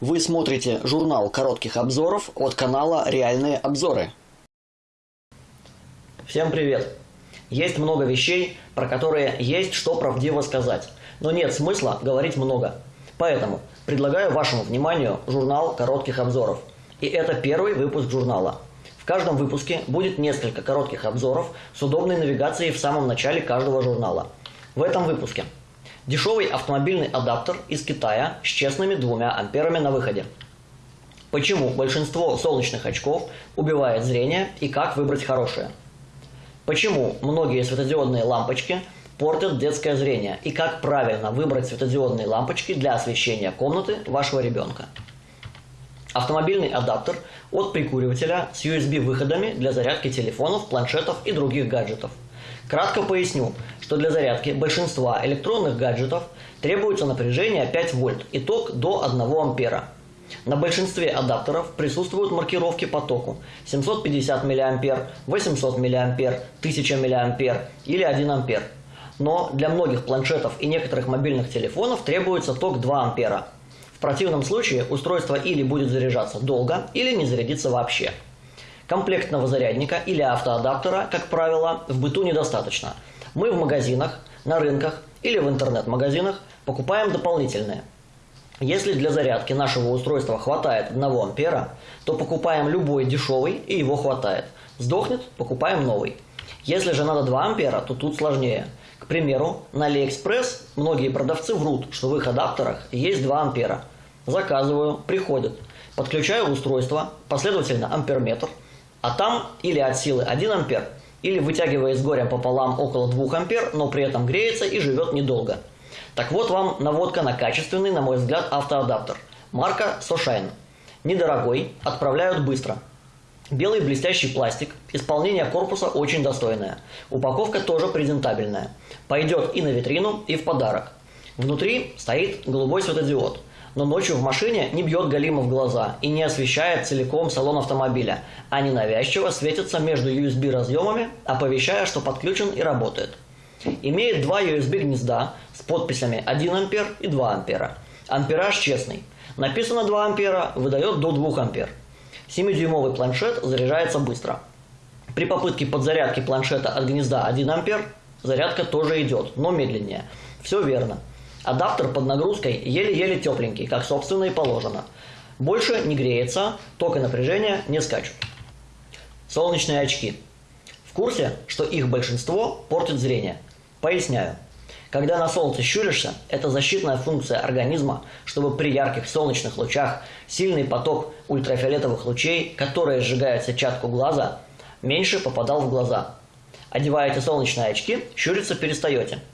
Вы смотрите журнал коротких обзоров от канала «Реальные обзоры». Всем привет! Есть много вещей, про которые есть что правдиво сказать, но нет смысла говорить много. Поэтому предлагаю вашему вниманию журнал коротких обзоров. И это первый выпуск журнала. В каждом выпуске будет несколько коротких обзоров с удобной навигацией в самом начале каждого журнала. В этом выпуске – Дешевый автомобильный адаптер из Китая с честными двумя амперами на выходе. Почему большинство солнечных очков убивает зрение и как выбрать хорошее? Почему многие светодиодные лампочки портят детское зрение и как правильно выбрать светодиодные лампочки для освещения комнаты вашего ребенка? Автомобильный адаптер от прикуривателя с USB-выходами для зарядки телефонов, планшетов и других гаджетов – Кратко поясню, что для зарядки большинства электронных гаджетов требуется напряжение 5 вольт и ток до 1 ампера. На большинстве адаптеров присутствуют маркировки по току 750 мА, 800 мА, 1000 мА или 1 ампер. Но для многих планшетов и некоторых мобильных телефонов требуется ток 2 ампера. В противном случае устройство или будет заряжаться долго, или не зарядится вообще. Комплектного зарядника или автоадаптера, как правило, в быту недостаточно. Мы в магазинах, на рынках или в интернет-магазинах покупаем дополнительные. Если для зарядки нашего устройства хватает 1 ампера, то покупаем любой дешевый и его хватает. Сдохнет – покупаем новый. Если же надо 2 ампера, то тут сложнее. К примеру, на AliExpress многие продавцы врут, что в их адаптерах есть 2 ампера. Заказываю, приходит. Подключаю устройство, последовательно амперметр – а там или от силы 1 ампер, или вытягивает с горем пополам около 2 ампер, но при этом греется и живет недолго. Так вот вам наводка на качественный, на мой взгляд, автоадаптер. Марка Soshine. Недорогой, отправляют быстро. Белый блестящий пластик, исполнение корпуса очень достойное. Упаковка тоже презентабельная. Пойдет и на витрину, и в подарок. Внутри стоит голубой светодиод – но ночью в машине не бьет галима в глаза и не освещает целиком салон автомобиля, а ненавязчиво светится между USB разъемами, оповещая, что подключен и работает. Имеет два USB гнезда с подписями 1 ампер и 2 ампера. Ампераж честный. Написано 2 ампера, выдает до 2 ампер. 7-дюймовый планшет заряжается быстро. При попытке подзарядки планшета от гнезда 1 ампер зарядка тоже идет, но медленнее. Все верно. Адаптер под нагрузкой еле-еле тепленький, как собственно и положено. Больше не греется, ток и напряжение не скачут. Солнечные очки. В курсе, что их большинство портит зрение? Поясняю. Когда на солнце щуришься, это защитная функция организма, чтобы при ярких солнечных лучах сильный поток ультрафиолетовых лучей, которые сжигают сетчатку глаза, меньше попадал в глаза. Одеваете солнечные очки, щуриться перестаете –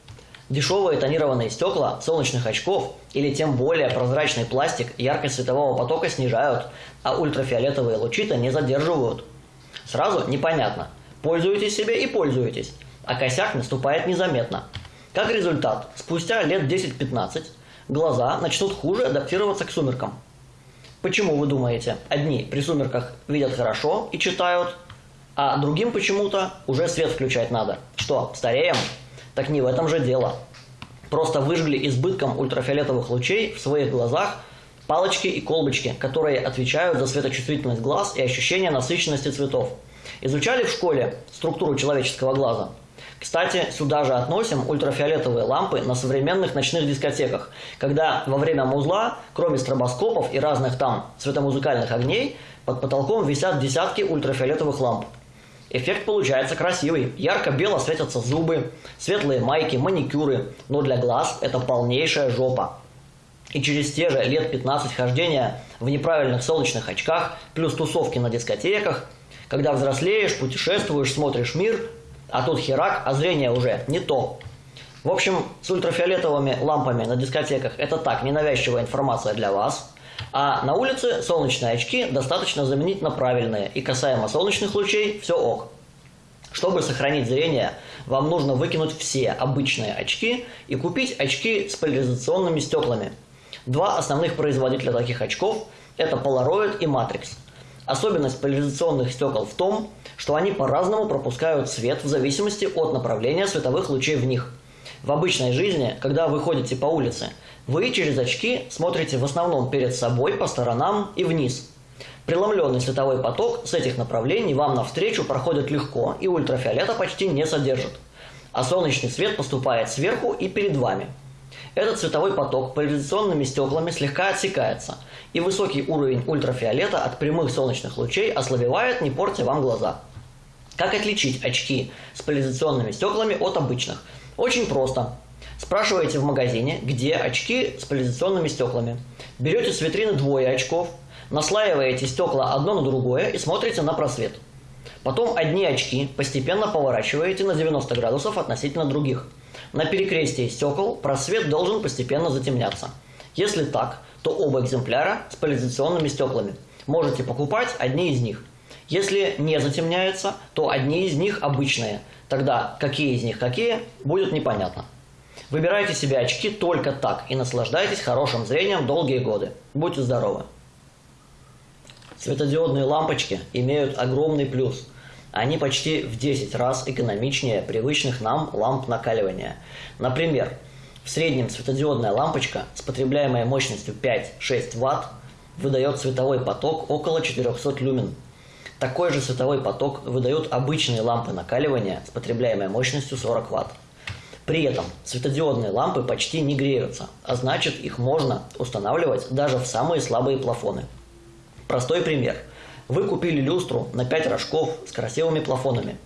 Дешевые тонированные стекла солнечных очков или тем более прозрачный пластик яркость светового потока снижают, а ультрафиолетовые лучи-то не задерживают. Сразу непонятно, пользуетесь себе и пользуетесь, а косяк наступает незаметно. Как результат, спустя лет 10-15 глаза начнут хуже адаптироваться к сумеркам. Почему вы думаете, одни при сумерках видят хорошо и читают, а другим почему-то уже свет включать надо? Что, стареем? Так не в этом же дело. Просто выжгли избытком ультрафиолетовых лучей в своих глазах палочки и колбочки, которые отвечают за светочувствительность глаз и ощущение насыщенности цветов. Изучали в школе структуру человеческого глаза? Кстати, сюда же относим ультрафиолетовые лампы на современных ночных дискотеках, когда во время музла, кроме стробоскопов и разных там светомузыкальных огней, под потолком висят десятки ультрафиолетовых ламп. Эффект получается красивый. Ярко-бело светятся зубы, светлые майки, маникюры. Но для глаз это полнейшая жопа. И через те же лет 15 хождения в неправильных солнечных очках, плюс тусовки на дискотеках, когда взрослеешь, путешествуешь, смотришь мир, а тут херак, а зрение уже не то. В общем, с ультрафиолетовыми лампами на дискотеках это так, ненавязчивая информация для вас – а на улице солнечные очки достаточно заменить на правильные, и касаемо солнечных лучей все ок. Чтобы сохранить зрение, вам нужно выкинуть все обычные очки и купить очки с поляризационными стеклами. Два основных производителя таких очков – это Polaroid и Matrix. Особенность поляризационных стекол в том, что они по-разному пропускают свет в зависимости от направления световых лучей в них. В обычной жизни, когда вы ходите по улице, Вы через очки смотрите в основном перед собой, по сторонам и вниз. Преломленный световой поток с этих направлений вам навстречу проходит легко и ультрафиолета почти не содержит. А солнечный свет поступает сверху и перед вами. Этот световой поток поляризационными стеклами слегка отсекается, и высокий уровень ультрафиолета от прямых солнечных лучей ослабевает, не портя вам глаза. Как отличить очки с поляризационными стеклами от обычных? Очень просто. Спрашиваете в магазине, где очки с поляризационными стеклами. Берете с витрины двое очков, наслаиваете стекла одно на другое и смотрите на просвет. Потом одни очки постепенно поворачиваете на 90 градусов относительно других. На перекрестии стекол просвет должен постепенно затемняться. Если так, то оба экземпляра с поляризационными стеклами. Можете покупать одни из них. Если не затемняется, то одни из них обычные. Тогда какие из них какие, будет непонятно. Выбирайте себе очки только так и наслаждайтесь хорошим зрением долгие годы. Будьте здоровы! Светодиодные лампочки имеют огромный плюс. Они почти в 10 раз экономичнее привычных нам ламп накаливания. Например, в среднем светодиодная лампочка с потребляемой мощностью 5-6 Вт выдает световой поток около 400 люмен. Такой же световой поток выдают обычные лампы накаливания с потребляемой мощностью 40 Вт. При этом светодиодные лампы почти не греются, а значит их можно устанавливать даже в самые слабые плафоны. Простой пример. Вы купили люстру на 5 рожков с красивыми плафонами,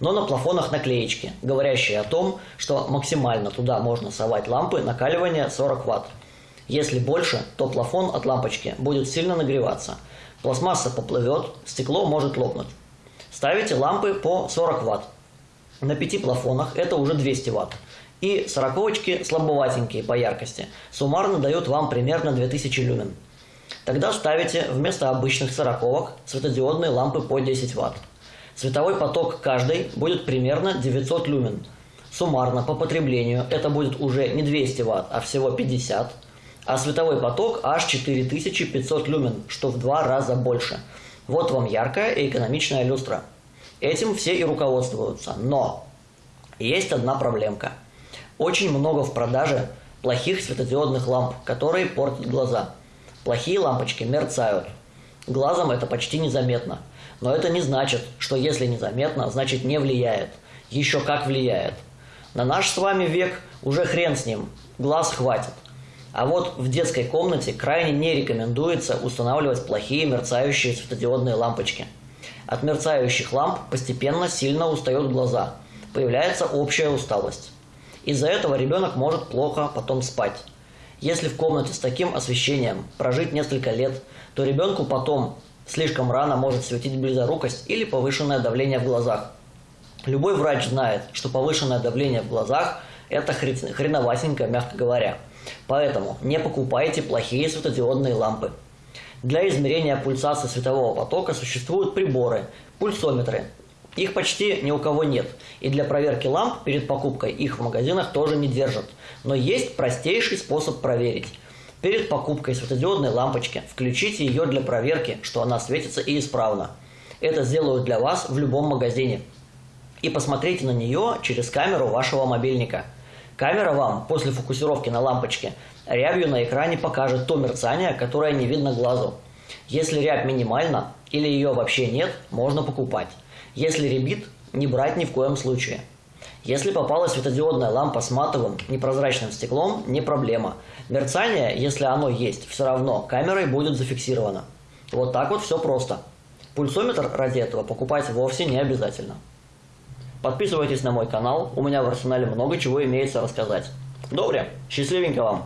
но на плафонах наклеечки, говорящие о том, что максимально туда можно совать лампы накаливания 40 Вт. Если больше, то плафон от лампочки будет сильно нагреваться. Пластмасса поплывет, стекло может лопнуть. Ставите лампы по 40 Вт. На пяти плафонах это уже 200 Вт. И сороковочки слабоватенькие по яркости. Суммарно дают вам примерно 2000 люмен. Тогда ставите вместо обычных сороковок светодиодные лампы по 10 Вт. Световой поток каждой будет примерно 900 люмен. Суммарно по потреблению это будет уже не 200 Вт, а всего 50 а световой поток аж 4500 люмен, что в два раза больше. Вот вам яркая и экономичная люстра. Этим все и руководствуются. Но есть одна проблемка. Очень много в продаже плохих светодиодных ламп, которые портят глаза. Плохие лампочки мерцают. Глазом это почти незаметно. Но это не значит, что если незаметно, значит не влияет. Еще как влияет. На наш с вами век уже хрен с ним. Глаз хватит. А вот в детской комнате крайне не рекомендуется устанавливать плохие мерцающие светодиодные лампочки. От мерцающих ламп постепенно сильно устают глаза. Появляется общая усталость. Из-за этого ребенок может плохо потом спать. Если в комнате с таким освещением прожить несколько лет, то ребенку потом слишком рано может светить близорукость или повышенное давление в глазах. Любой врач знает, что повышенное давление в глазах – это хреновасенько, мягко говоря – Поэтому не покупайте плохие светодиодные лампы. Для измерения пульсации светового потока существуют приборы, пульсометры. Их почти ни у кого нет. И для проверки ламп перед покупкой их в магазинах тоже не держат. Но есть простейший способ проверить. Перед покупкой светодиодной лампочки включите ее для проверки, что она светится и исправно. Это сделают для вас в любом магазине. И посмотрите на нее через камеру вашего мобильника – Камера вам после фокусировки на лампочке рябью на экране покажет то мерцание, которое не видно глазу. Если рябь минимальна или ее вообще нет, можно покупать. Если рябит, не брать ни в коем случае. Если попалась светодиодная лампа с матовым, непрозрачным стеклом, не проблема. Мерцание, если оно есть, все равно камерой будет зафиксировано. Вот так вот все просто. Пульсометр ради этого покупать вовсе не обязательно. Подписывайтесь на мой канал, у меня в арсенале много чего имеется рассказать. Добре, счастливенько вам!